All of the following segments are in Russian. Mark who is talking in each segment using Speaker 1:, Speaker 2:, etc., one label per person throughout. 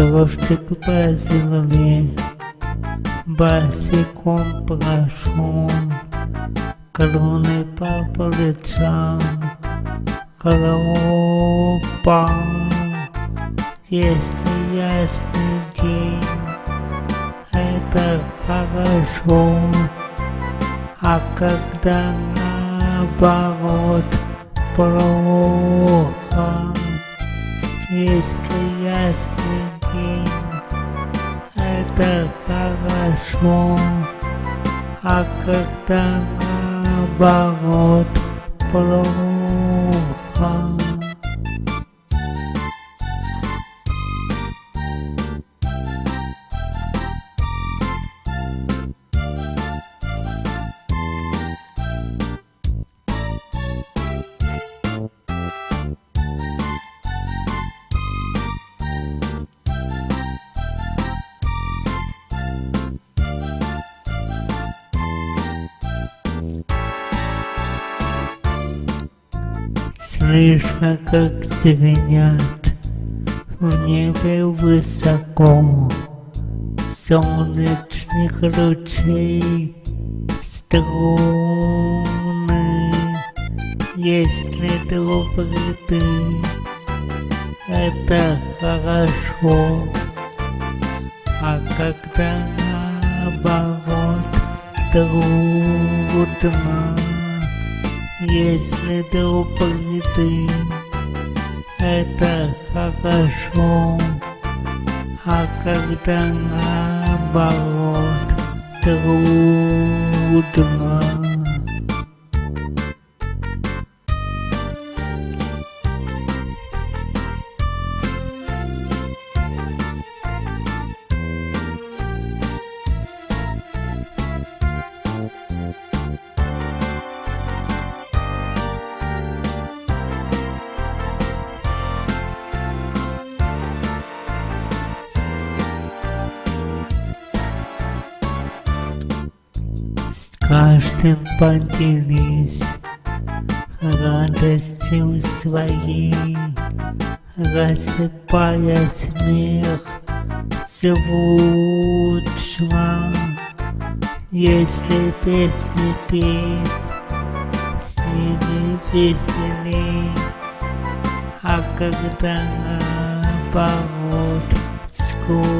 Speaker 1: Дождик по земле, босиком прошел, Кроны по плечам, Хлопа, если ясный день, это хорошо, а когда наоборот плохо, если ясный день, это хорошо, а когда наоборот плохо. Слышно, как звенят. В небе высоко. Солнечных лучей струны. Если добрый ты, это хорошо, а когда наоборот трудно, если ты, это хорошо, а когда наоборот трудно. Поделись радостью своей, рассыпая смех звучно. Если песни петь, с ними веселей, а когда наоборот скучно.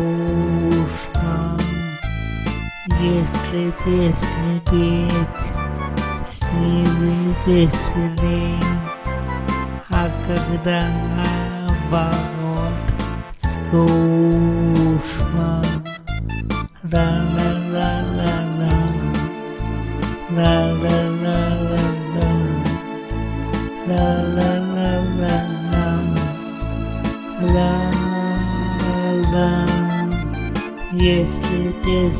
Speaker 1: Если песни петь, с ними веселей, а когда наоборот скучно. Ла-ла-ла-ла-ла, ла-ла-ла-ла-ла, ла-ла-ла-ла-ла, ла-ла. Если песни петь, с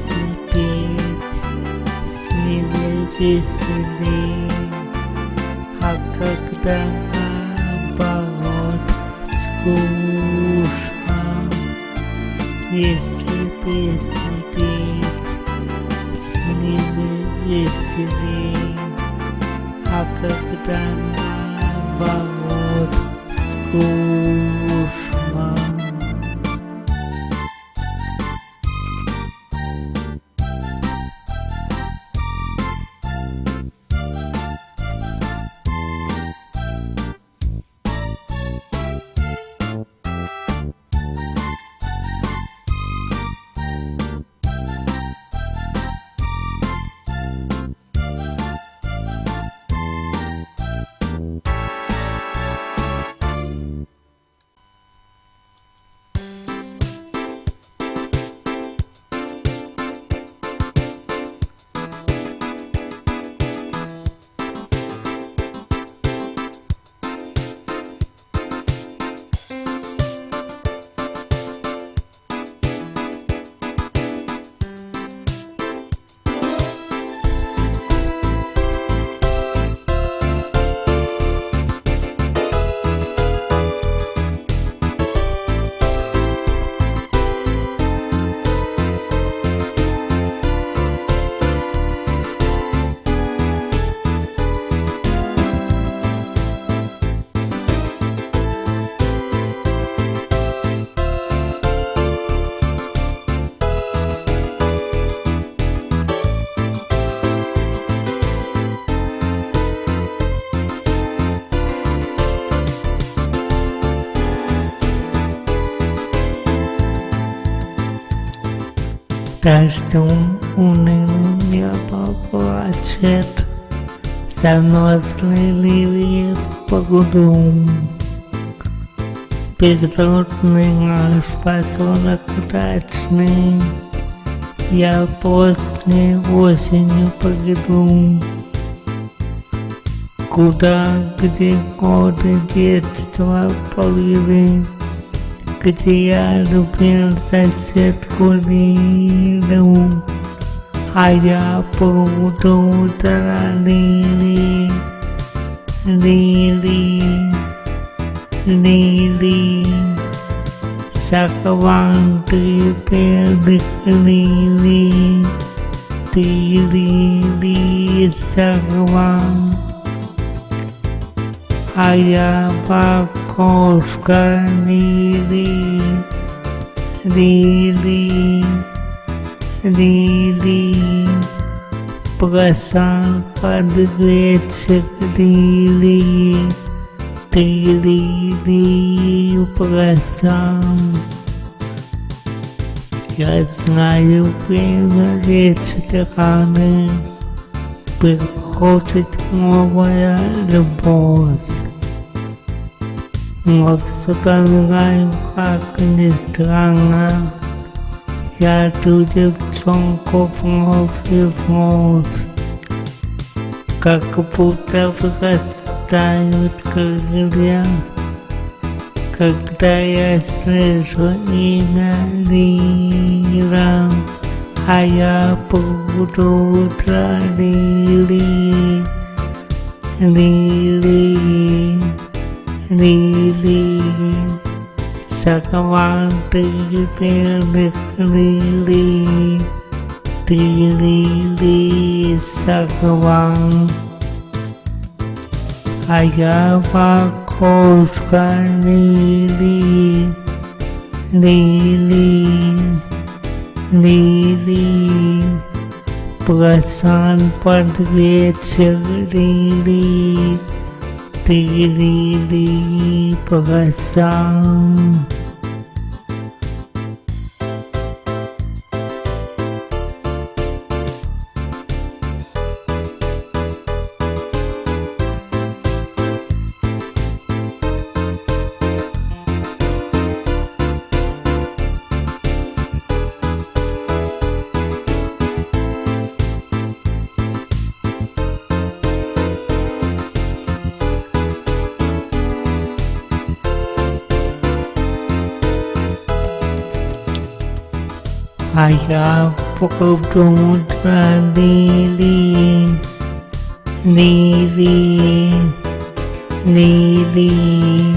Speaker 1: ними веселей, а когда наоборот скучно. Если песни петь, с ними веселей, а когда наоборот Дождем унылым небо плачет, Заносные лилии по гудум. Безродный наш поселок дачный, Я поздней осенью пойду. Куда, где годы детства плыли, Где я любил соседку Лилу, А я буду утра Лили, Лили, Лили. Сакванты белых лилий, Ты лилии сакван, а я покошка Лили, Лили, Лили, Бросал под вечер Лили, Ты Лили бросал. Я знаю, время вечера раны, Приходит новая любовь. Но вспоминаю, как ни странно, Я ту девчонку вновь и вновь, Как будто вырастают крылья, Когда я слышу имя Лира, А я буду утро Лили, Лили. Лили, сакванты белых лили, ты лили сакван, а я макушка лили, лили, лили, бросан под вечер лили. Тили бросам. А я буду утро Лили, Лили, Лили,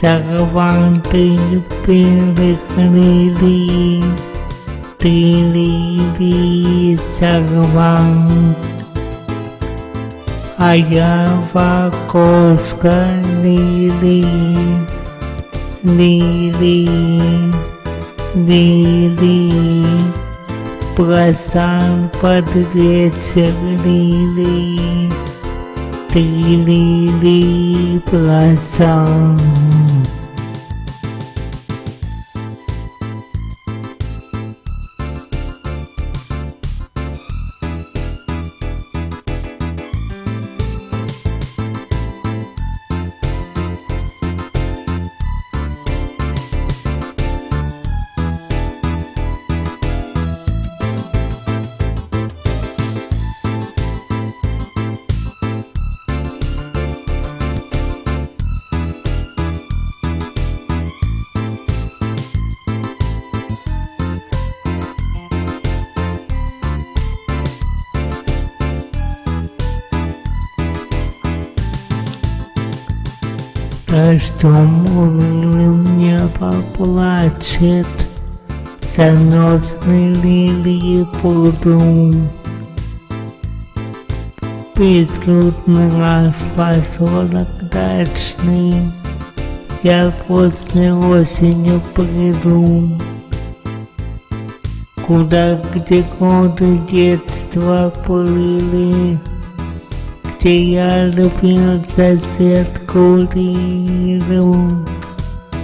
Speaker 1: сорванты белых лили, ты Лили сорван. А я в окошко Лили, бросал. Дождем унылым небо плачет, Заносные лилии пруду. Безлюдный наш поселок дачный, Я после осенью приду. Куда, где годы детства плыли, Где я любил соседку corrieron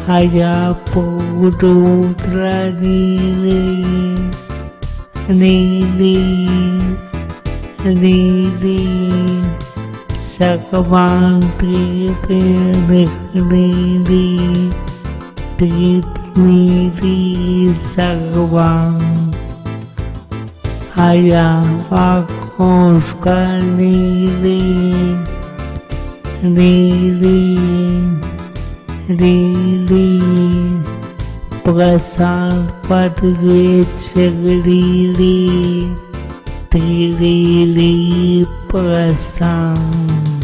Speaker 1: allá por otra nene, nene, nene, sacamante लीली लीली प्रसाद पदवे छगलीली त्रिलीली प्रसाद।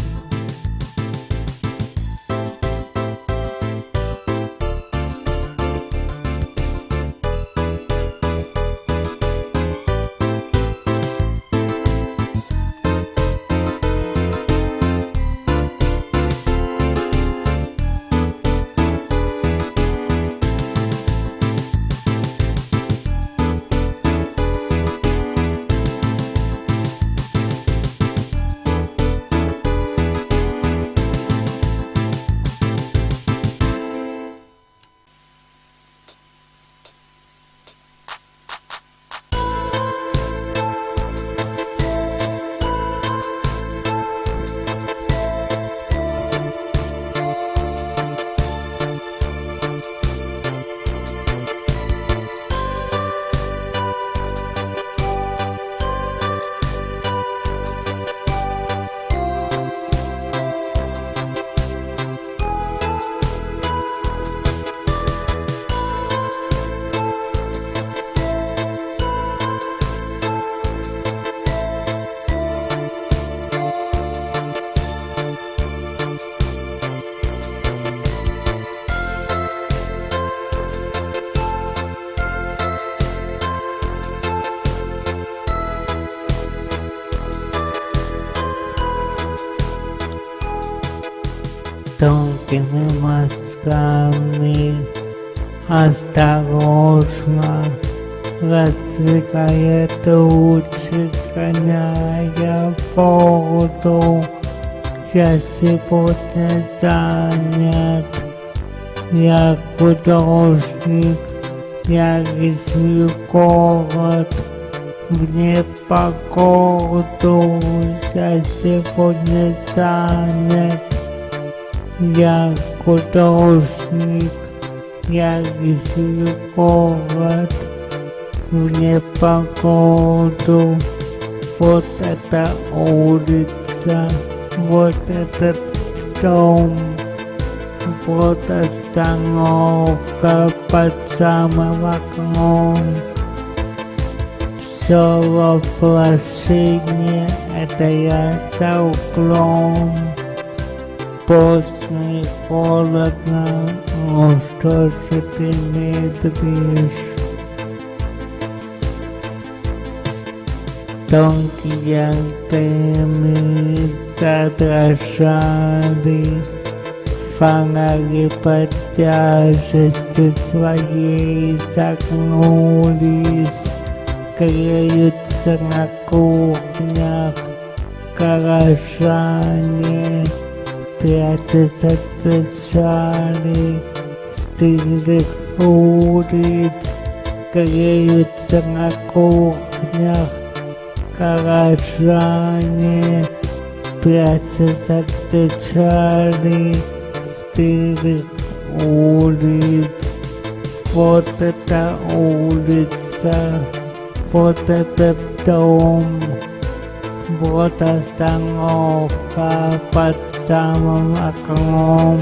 Speaker 1: Тонкими мазками осторожно раздвигая тучи, сгоняя воду. Я сегодня занят, я художник, я рисую город в непогоду. Я сегодня занят, я художник, я рисую город в непогоду. Вот эта улица, вот этот дом, вот остановка под самым окном. Все воплощение, это я за углом. Поздно и холодно, но что же ты медлишь? Тонкие антенны задрожали, фонари под тяжестью своей согнулись, греются на кухнях горожане, прячутся от печали стылых улиц, греются на кухнях горожане, прячутся от печали стылых улиц. Вот эта улица, вот этот дом, вот остановка под самым окном.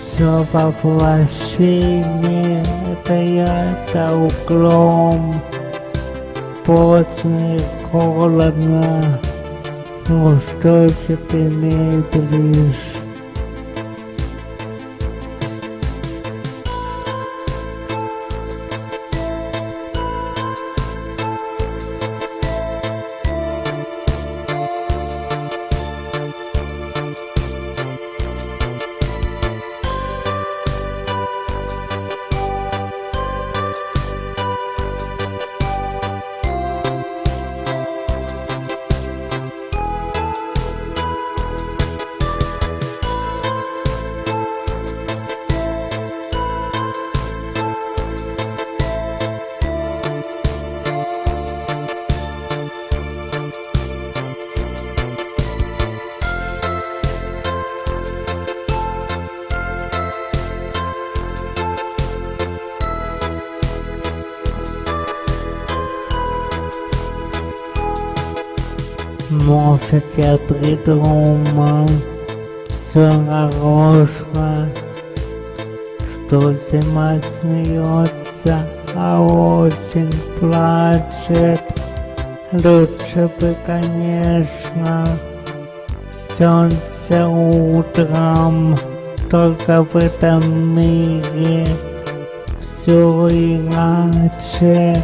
Speaker 1: Все воплощение, это я за углом. Поздно и холодно, ну что же ты медлишь? Придумал все нарочно, что зима смеется, а осень плачет. Лучше бы, конечно, солнце утром, только в этом мире все иначе.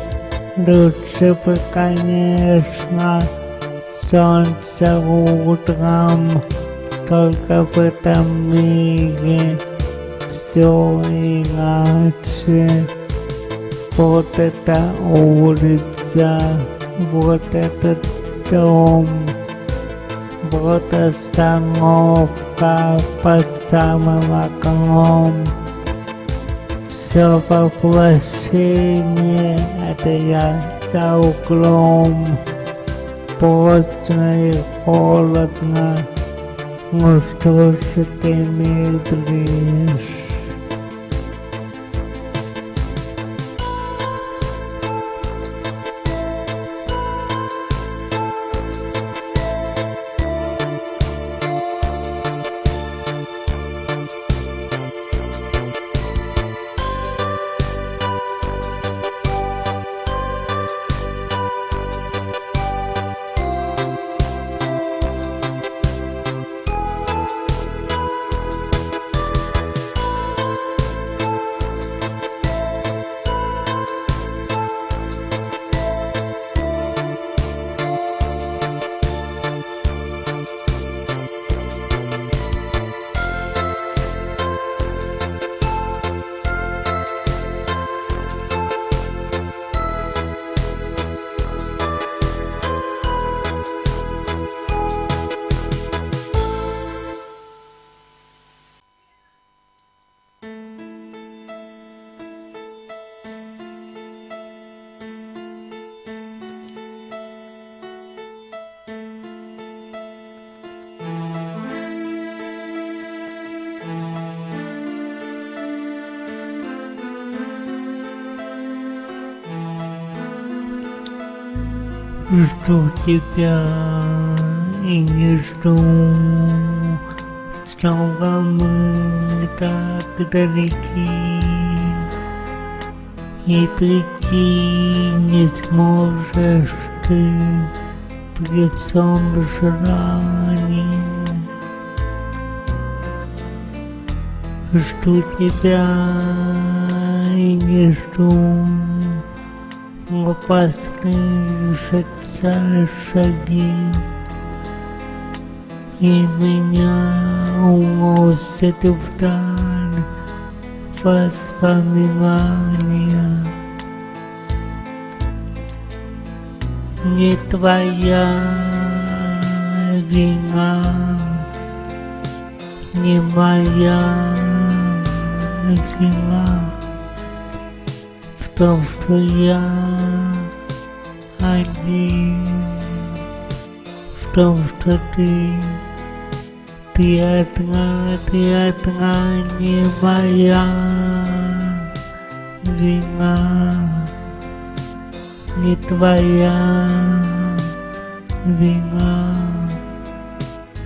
Speaker 1: Лучше бы, конечно, солнце утром, только в этом мире все иначе. Вот эта улица, вот этот дом, вот остановка под самым окном. Все воплощение, это я за углом. Поздно и холодно, ну что же ты медлишь? Жду тебя и не жду. Снова мы так далеки И прийти не сможешь ты При всем желании Жду тебя и не жду. Опасные шагца шаги, И меня уносят вдаль воспоминания. Не твоя вина, не моя вина в том, что я один, в том, что ты, ты одна, ты одна, не моя вина, не твоя вина,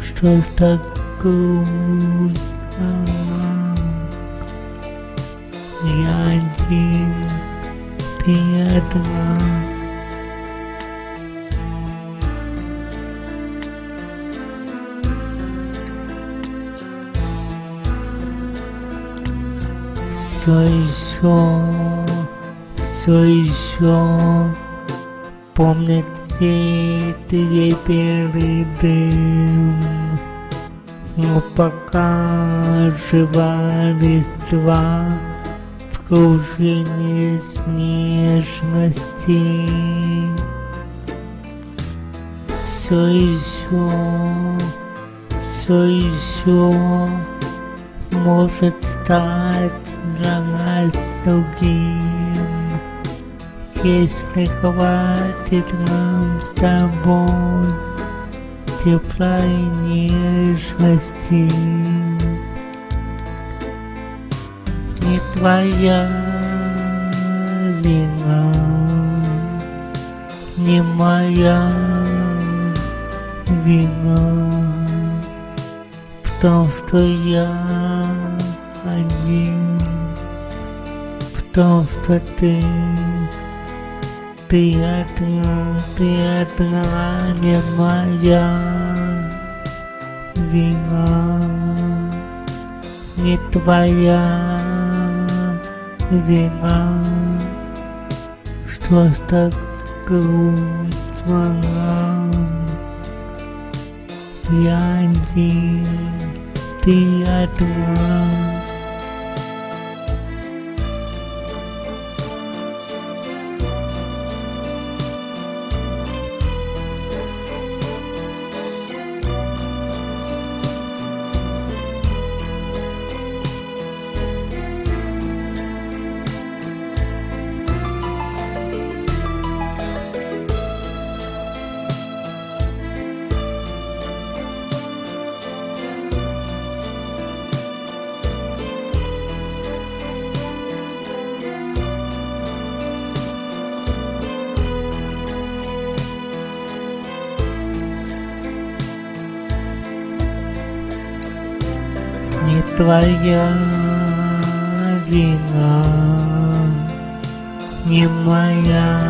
Speaker 1: что так грустно. Я один одна. Все еще, все еще помнят все твои белый дым. Но пока жива листва, кружение снежности. Все еще, все еще может стать для нас другим, если хватит нам с тобой тепла и нежности. не твоя вина, не моя вина, потому что я потому что ты, ты одна, ты одна не моя вина, не твоя вина, что так грустно нам. Я один, ты одна. не твоя вина, не моя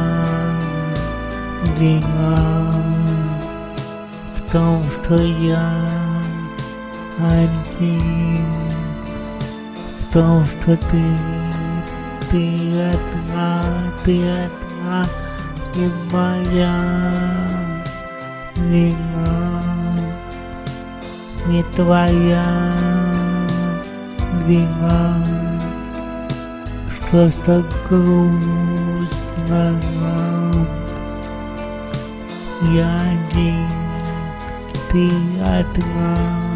Speaker 1: вина в том, что я один, в том, что ты, ты одна, ты одна, не моя вина, не твоя вина, что так грустно нам. Я один, ты одна.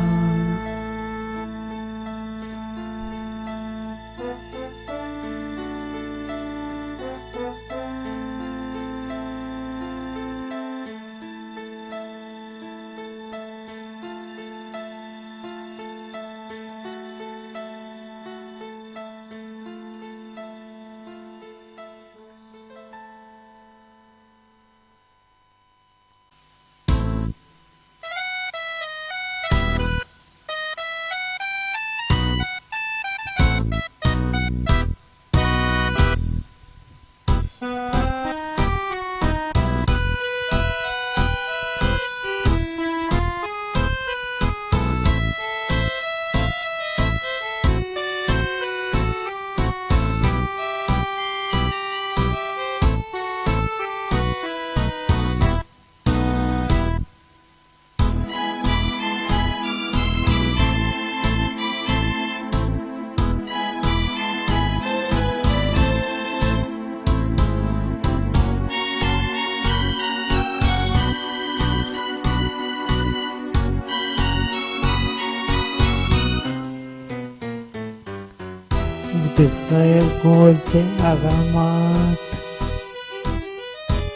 Speaker 1: Гости аромат.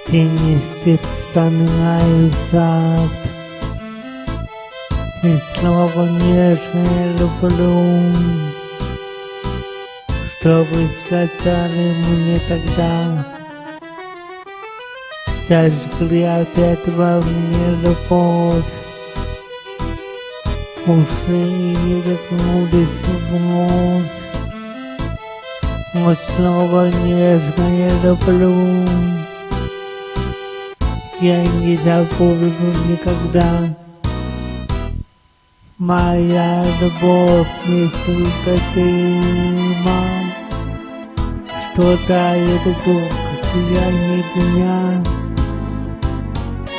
Speaker 1: Тенистый вспоминаю сад, И снова нежное люблю, Что вы сказали мне тогда, Зажгли опять во мне любовь, Ушли и вернулись вновь. Вот снова нежное люблю. Я не забуду никогда. Моя любовь не столько дыма, Что тает вдруг сияние дня.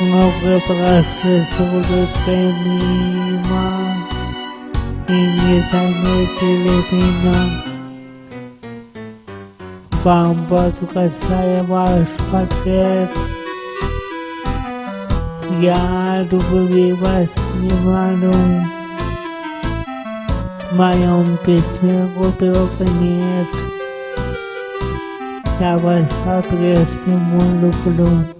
Speaker 1: Много прошло с мимо, И не заметили меня. Вам касая ваш пакет Я любви вас не ману В моем письме упрека нет Я вас по-прежнему люблю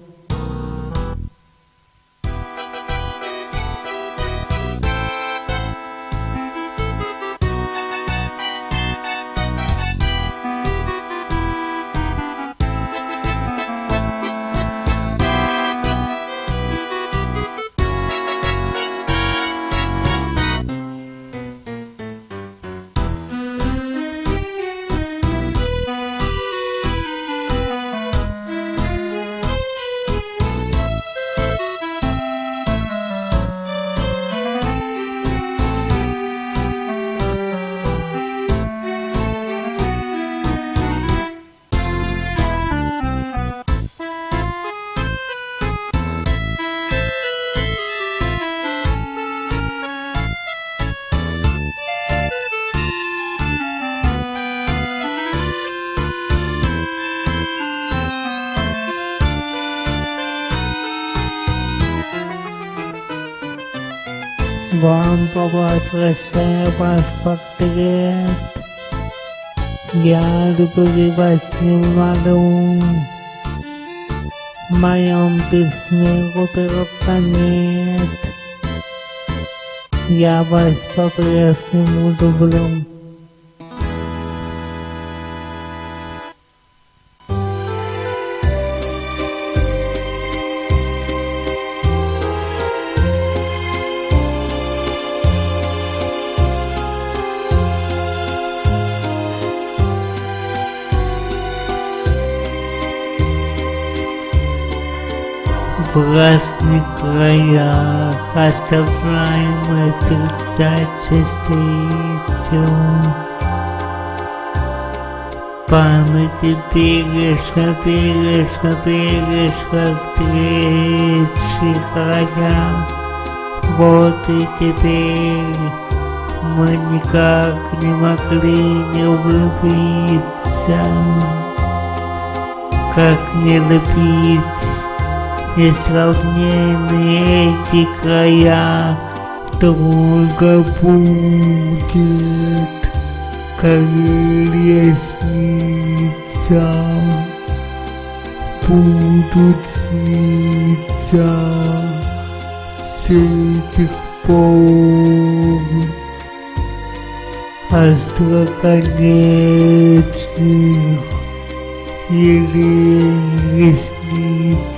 Speaker 1: Вам возвращаю ваш портрет. Я люблю вас немного. В моем письме глубоко нет. Я вас по-прежнему люблю. В разных краях оставляемые сердца частицу. Памяти бережно, бережно, бережно встречи храня. Вот и теперь мы никак не могли не влюбиться, как не любить несравненные эти края долго будет, как лестница будут сниться с этих пор. Остроконечных еле ресниц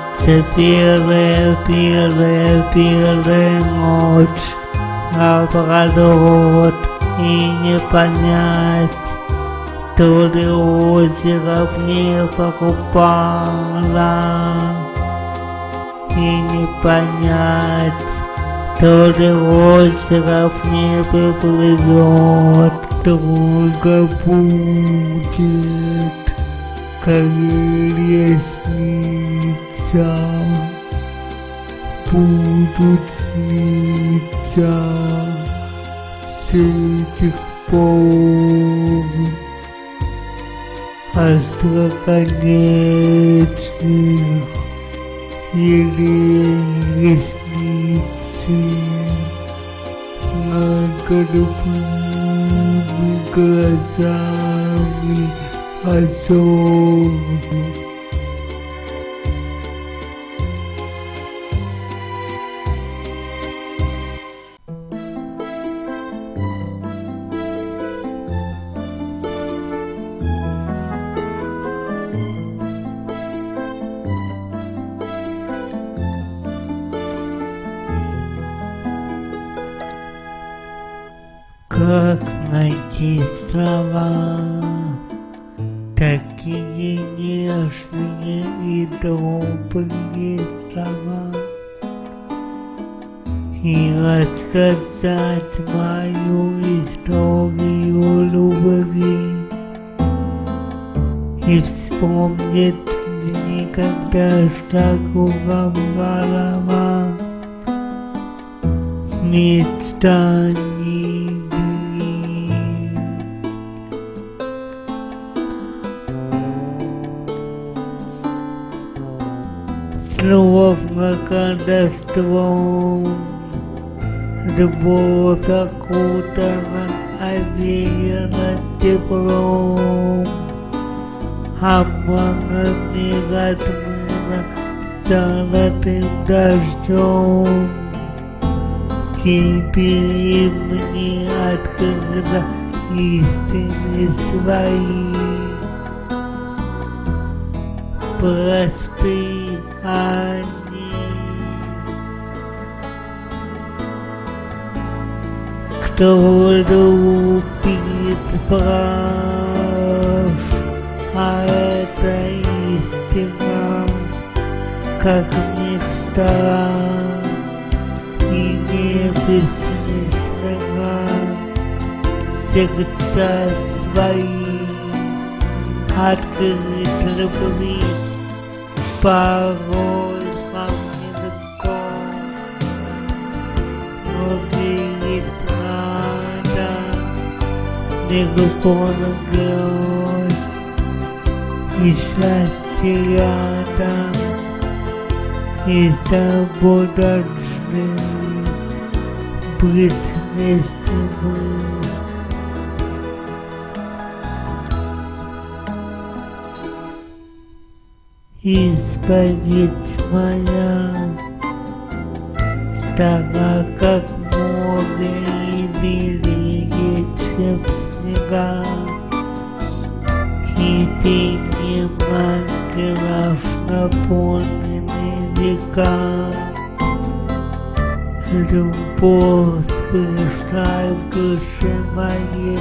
Speaker 1: Це белая, белая, белая ночь, наоборот, и не понять, то ли озеро в небо упало, и не понять, то ли озеро в небе плывет, долго будет, как лестница будут сниться с этих пор остроконечных еле ресницы над голубыми глазами озер. Как найти слова, такие нежные и добрые слова, и рассказать мою историю любви, и вспомнить дни, когда шагу голова, мечтаний словно колдовством. Любовь окутана, овеяна теплом. Обманами размыла золотым дождем. Теперь мне открыла истины свои. Простые они. Кто любит прав, а это истина, как мечта, и не бессмысленно сердца свои легко на грозь и счастье рядом и с тобой должны быть вместе мы. Исповедь моя стала как море и белее, чем снега. И пение ангелов наполнены века. Любовь пришла в душе моей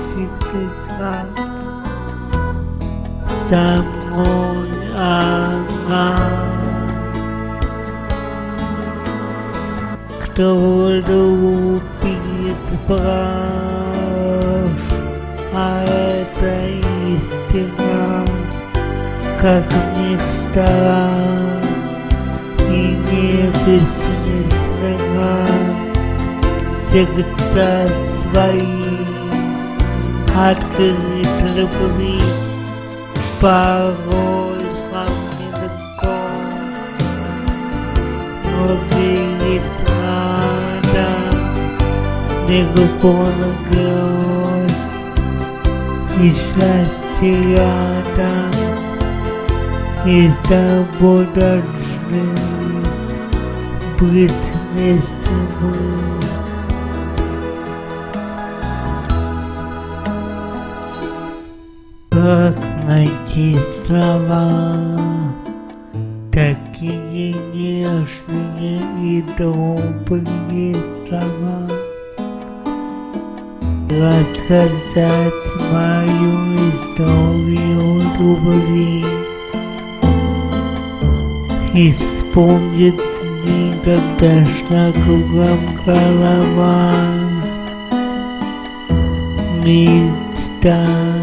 Speaker 1: всегда со мной она. Кто любит прав, а это истина, как мечта и не бессмысленно сердца свои открыть любви порой вам нелегко, но верить надо легко на грозь и счастье рядом и с тобой должны быть вместе мы. Как найти слова, такие нежные и добрые слова, рассказать мою историю любви и вспомнить дни, когда шла кругом голова. Мечтать